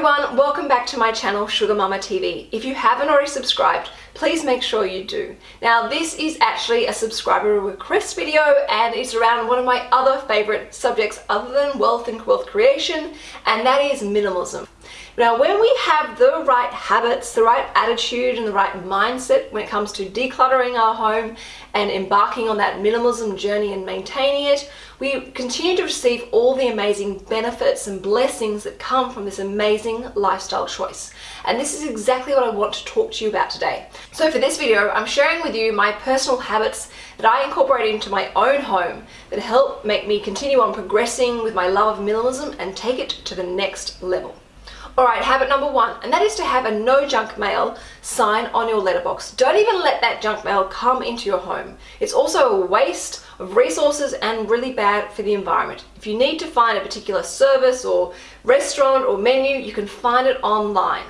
everyone, welcome back to my channel Sugar Mama TV. If you haven't already subscribed, please make sure you do. Now this is actually a subscriber request video and it's around one of my other favorite subjects other than wealth and wealth creation and that is minimalism. Now, when we have the right habits, the right attitude and the right mindset when it comes to decluttering our home and embarking on that minimalism journey and maintaining it, we continue to receive all the amazing benefits and blessings that come from this amazing lifestyle choice. And this is exactly what I want to talk to you about today. So for this video, I'm sharing with you my personal habits that I incorporate into my own home that help make me continue on progressing with my love of minimalism and take it to the next level. Alright, habit number one, and that is to have a no junk mail sign on your letterbox. Don't even let that junk mail come into your home. It's also a waste of resources and really bad for the environment. If you need to find a particular service or restaurant or menu, you can find it online.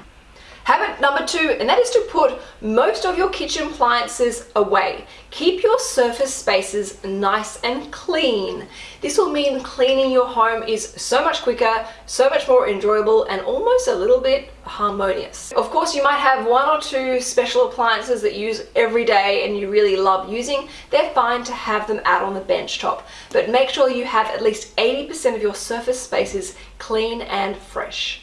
Habit number two, and that is to put most of your kitchen appliances away. Keep your surface spaces nice and clean. This will mean cleaning your home is so much quicker, so much more enjoyable, and almost a little bit harmonious. Of course, you might have one or two special appliances that you use every day and you really love using. They're fine to have them out on the bench top, but make sure you have at least 80% of your surface spaces clean and fresh.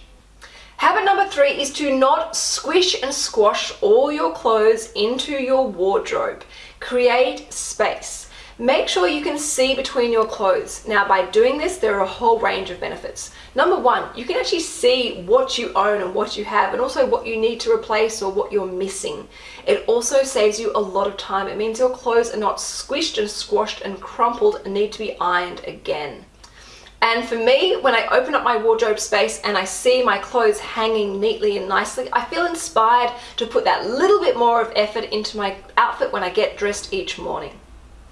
Habit number three is to not squish and squash all your clothes into your wardrobe. Create space. Make sure you can see between your clothes. Now by doing this, there are a whole range of benefits. Number one, you can actually see what you own and what you have and also what you need to replace or what you're missing. It also saves you a lot of time. It means your clothes are not squished and squashed and crumpled and need to be ironed again. And for me, when I open up my wardrobe space and I see my clothes hanging neatly and nicely, I feel inspired to put that little bit more of effort into my outfit when I get dressed each morning.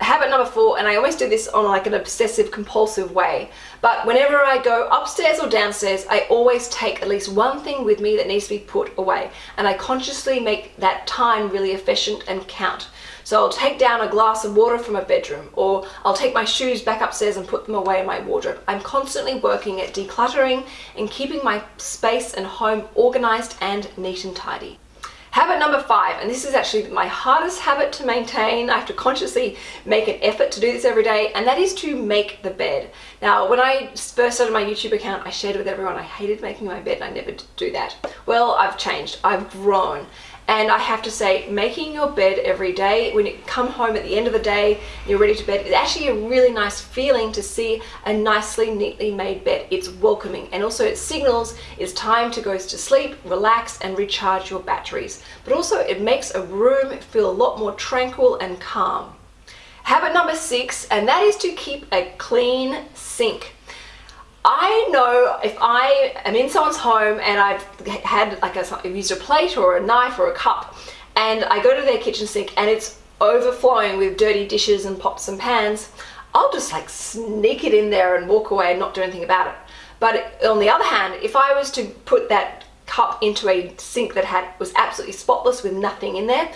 Habit number four, and I always do this on like an obsessive compulsive way, but whenever I go upstairs or downstairs, I always take at least one thing with me that needs to be put away. And I consciously make that time really efficient and count. So I'll take down a glass of water from a bedroom or I'll take my shoes back upstairs and put them away in my wardrobe. I'm constantly working at decluttering and keeping my space and home organized and neat and tidy. Habit number five, and this is actually my hardest habit to maintain. I have to consciously make an effort to do this every day, and that is to make the bed. Now, when I first started my YouTube account, I shared with everyone I hated making my bed and I never do that. Well, I've changed. I've grown. And I have to say, making your bed every day, when you come home at the end of the day, you're ready to bed, it's actually a really nice feeling to see a nicely, neatly made bed. It's welcoming and also it signals it's time to go to sleep, relax and recharge your batteries. But also it makes a room feel a lot more tranquil and calm. Habit number six, and that is to keep a clean sink. I know if I am in someone's home and I've had like a, I've used a plate or a knife or a cup and I go to their kitchen sink and it's overflowing with dirty dishes and pots and pans, I'll just like sneak it in there and walk away and not do anything about it. But on the other hand, if I was to put that cup into a sink that had was absolutely spotless with nothing in there,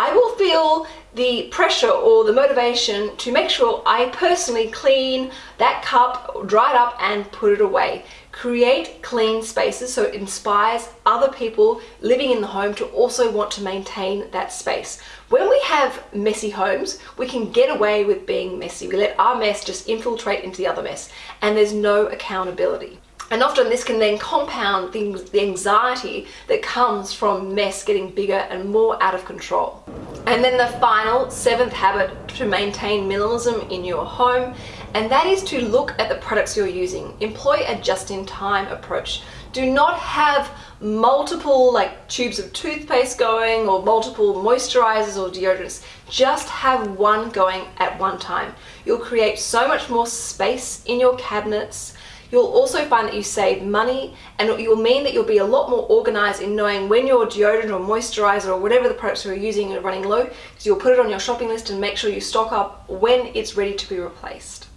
I will feel the pressure or the motivation to make sure I personally clean that cup, dry it up and put it away. Create clean spaces so it inspires other people living in the home to also want to maintain that space. When we have messy homes, we can get away with being messy. We let our mess just infiltrate into the other mess and there's no accountability. And often this can then compound things, the anxiety that comes from mess getting bigger and more out of control. And then the final seventh habit to maintain minimalism in your home, and that is to look at the products you're using. Employ a just-in-time approach. Do not have multiple like tubes of toothpaste going or multiple moisturizers or deodorants. Just have one going at one time. You'll create so much more space in your cabinets, You'll also find that you save money and will mean that you'll be a lot more organized in knowing when your deodorant or moisturizer or whatever the products you're using are running low because you'll put it on your shopping list and make sure you stock up when it's ready to be replaced.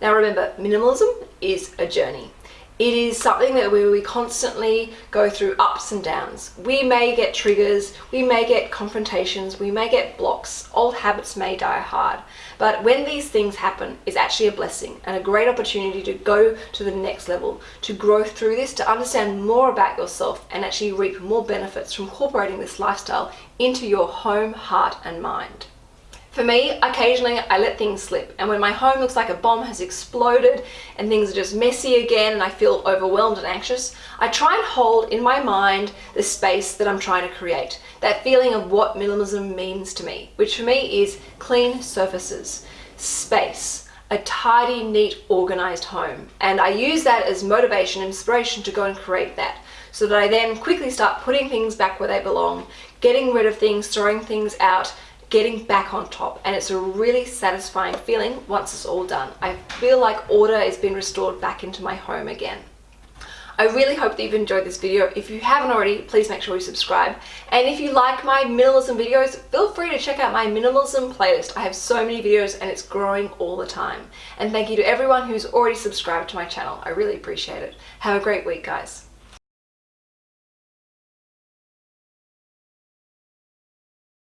Now remember, minimalism is a journey. It is something that we, we constantly go through ups and downs. We may get triggers, we may get confrontations, we may get blocks, old habits may die hard. But when these things happen, it's actually a blessing and a great opportunity to go to the next level, to grow through this, to understand more about yourself and actually reap more benefits from incorporating this lifestyle into your home, heart and mind. For me, occasionally I let things slip and when my home looks like a bomb has exploded and things are just messy again and I feel overwhelmed and anxious, I try and hold in my mind the space that I'm trying to create. That feeling of what minimalism means to me, which for me is clean surfaces, space, a tidy, neat, organized home. And I use that as motivation inspiration to go and create that so that I then quickly start putting things back where they belong, getting rid of things, throwing things out, getting back on top and it's a really satisfying feeling once it's all done. I feel like order has been restored back into my home again. I really hope that you've enjoyed this video. If you haven't already, please make sure you subscribe. And if you like my minimalism videos, feel free to check out my minimalism playlist. I have so many videos and it's growing all the time. And thank you to everyone who's already subscribed to my channel. I really appreciate it. Have a great week, guys.